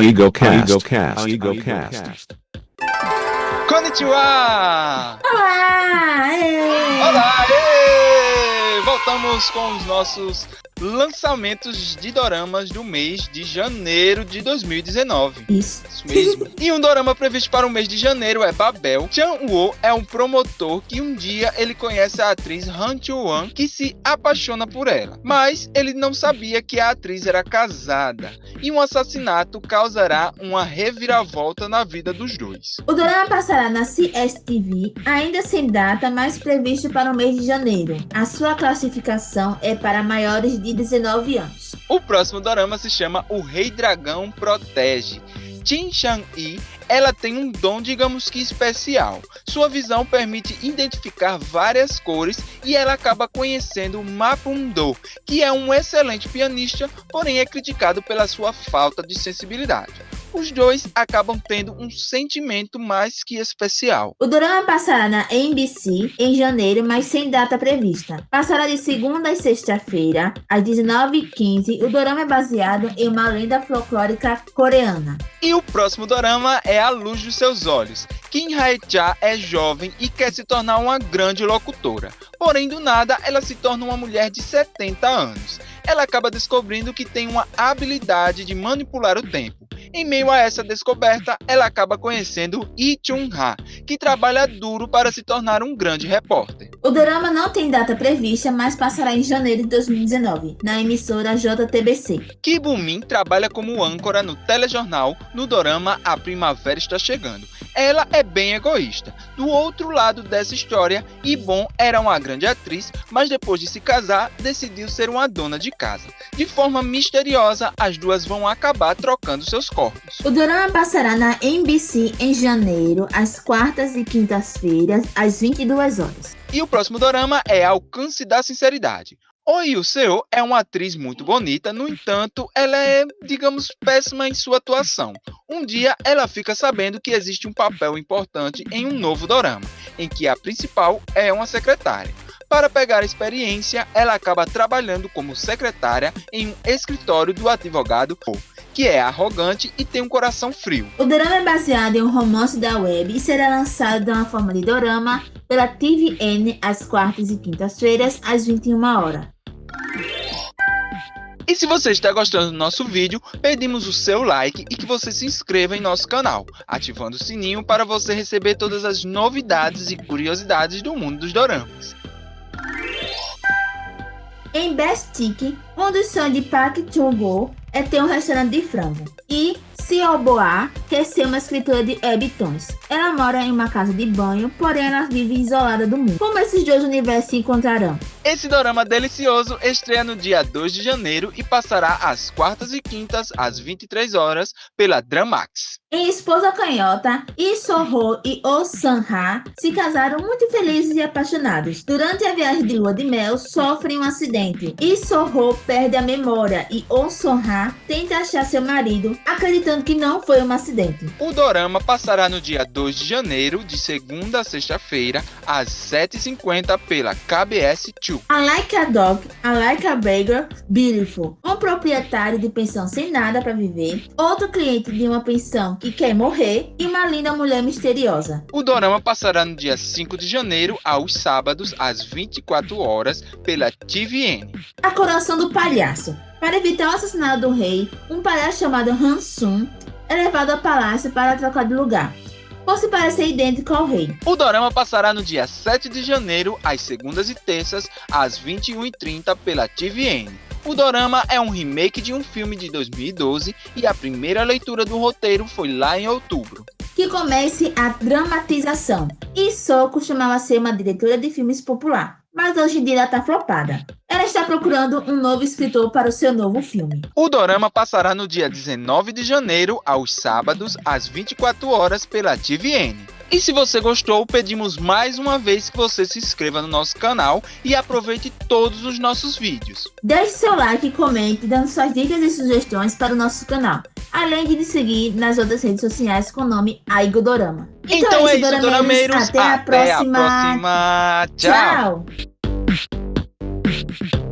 Our Ego Cast. Our Ego Cast. Our Ego Cast. Konnichiwa! Olá! ê! Olá! ê! Voltamos com os nossos lançamentos de doramas do mês de janeiro de 2019. Isso. Isso mesmo. e um dorama previsto para o mês de janeiro é Babel. Chan Wo é um promotor que um dia ele conhece a atriz Han Chu-wan que se apaixona por ela. Mas ele não sabia que a atriz era casada. E um assassinato causará uma reviravolta na vida dos dois. O drama passará na CSTV, ainda sem data, mas previsto para o mês de janeiro. A sua classificação é para maiores de 19 anos. O próximo dorama se chama O Rei Dragão Protege. Jin Shang-yi, ela tem um dom, digamos que especial. Sua visão permite identificar várias cores e ela acaba conhecendo Mapundo, que é um excelente pianista, porém é criticado pela sua falta de sensibilidade. Os dois acabam tendo um sentimento mais que especial. O drama passará na NBC em janeiro, mas sem data prevista. Passará de segunda a sexta-feira, às 19h15. O drama é baseado em uma lenda folclórica coreana. E o próximo dorama é A Luz dos Seus Olhos. Kim Hae-cha é jovem e quer se tornar uma grande locutora. Porém, do nada, ela se torna uma mulher de 70 anos. Ela acaba descobrindo que tem uma habilidade de manipular o tempo. Em meio a essa descoberta, ela acaba conhecendo Lee Chung-ha, que trabalha duro para se tornar um grande repórter. O drama não tem data prevista, mas passará em janeiro de 2019, na emissora JTBC. Kibumin trabalha como âncora no telejornal no dorama A Primavera Está Chegando. Ela é bem egoísta. Do outro lado dessa história, Ibon era uma grande atriz, mas depois de se casar, decidiu ser uma dona de casa. De forma misteriosa, as duas vão acabar trocando seus corpos. O drama passará na NBC em janeiro, às quartas e quintas-feiras, às 22 horas. E o próximo dorama é Alcance da Sinceridade. Oi Seo é uma atriz muito bonita, no entanto, ela é, digamos, péssima em sua atuação. Um dia, ela fica sabendo que existe um papel importante em um novo dorama, em que a principal é uma secretária. Para pegar experiência, ela acaba trabalhando como secretária em um escritório do advogado que é arrogante e tem um coração frio. O drama é baseado em um romance da web e será lançado de uma forma de dorama pela TVN às quartas e quintas-feiras, às 21 horas. E se você está gostando do nosso vídeo, pedimos o seu like e que você se inscreva em nosso canal, ativando o sininho para você receber todas as novidades e curiosidades do mundo dos doramas. Em Best Chick, um dos sonhos de Park Chung-go é ter um restaurante de frango. E Quer ser uma escritora de webtoons. Ela mora em uma casa de banho, porém ela vive isolada do mundo. Como esses dois universos se encontrarão? Esse dorama delicioso estreia no dia 2 de janeiro e passará às quartas e quintas, às 23 horas, pela Dramax. Em Esposa Canhota, Lee Soho e Oh San-ha se casaram muito felizes e apaixonados. Durante a viagem de lua de mel, sofrem um acidente. Lee Soho perde a memória e Oh San-ha tenta achar seu marido, acreditando que não foi um acidente. O dorama passará no dia 2 de janeiro, de segunda a sexta-feira, às 7h50 pela KBS 2. I like a dog, I like a burger, beautiful. Um proprietário de pensão sem nada para viver, outro cliente de uma pensão que quer morrer e uma linda mulher misteriosa. O dorama passará no dia 5 de janeiro, aos sábados, às 24 horas, pela TVN. A coroação do palhaço. Para evitar o assassinato do rei, um palhaço chamado Hansum é levado ao palácio para trocar de lugar, por se parecer idêntico ao rei. O dorama passará no dia 7 de janeiro, às segundas e terças, às 21h30 pela TVN. O dorama é um remake de um filme de 2012 e a primeira leitura do roteiro foi lá em outubro. Que comece a dramatização. E Sou costumava ser uma diretora de filmes popular, mas hoje em dia ela está flopada. Ela está procurando um novo escritor para o seu novo filme. O dorama passará no dia 19 de janeiro, aos sábados, às 24 horas pela TVN. E se você gostou, pedimos mais uma vez que você se inscreva no nosso canal e aproveite todos os nossos vídeos. Deixe seu like e comente dando suas dicas e sugestões para o nosso canal, além de nos seguir nas outras redes sociais com o nome Aigo Dorama. Então, é isso, Dorameiros. Dorameiros. Até, a próxima. próxima. Tchau. Tchau.